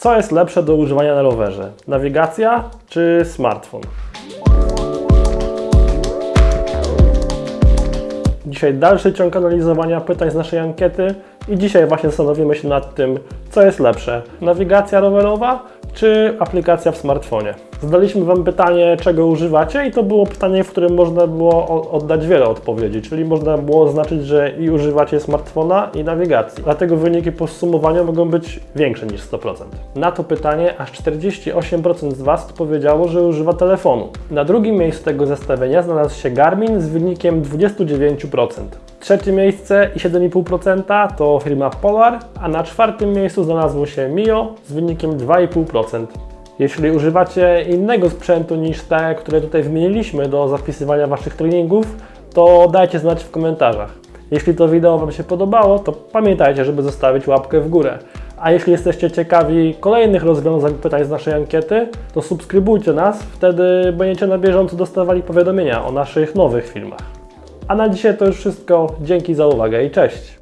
Co jest lepsze do używania na rowerze? Nawigacja czy smartfon? Dzisiaj dalszy ciąg analizowania pytań z naszej ankiety i dzisiaj właśnie zastanowimy się nad tym, co jest lepsze, nawigacja rowerowa czy aplikacja w smartfonie. Zadaliśmy Wam pytanie, czego używacie i to było pytanie, w którym można było oddać wiele odpowiedzi, czyli można było oznaczyć, że i używacie smartfona i nawigacji. Dlatego wyniki po zsumowaniu mogą być większe niż 100%. Na to pytanie aż 48% z Was powiedziało, że używa telefonu. Na drugim miejscu tego zestawienia znalazł się Garmin z wynikiem 29%. Trzecie miejsce i 7,5% to firma Polar, a na czwartym miejscu znalazło się Mio z wynikiem 2,5%. Jeśli używacie innego sprzętu niż te, które tutaj wymieniliśmy do zapisywania Waszych treningów, to dajcie znać w komentarzach. Jeśli to wideo Wam się podobało, to pamiętajcie, żeby zostawić łapkę w górę. A jeśli jesteście ciekawi kolejnych rozwiązań pytań z naszej ankiety, to subskrybujcie nas, wtedy będziecie na bieżąco dostawali powiadomienia o naszych nowych filmach. A na dzisiaj to już wszystko. Dzięki za uwagę i cześć!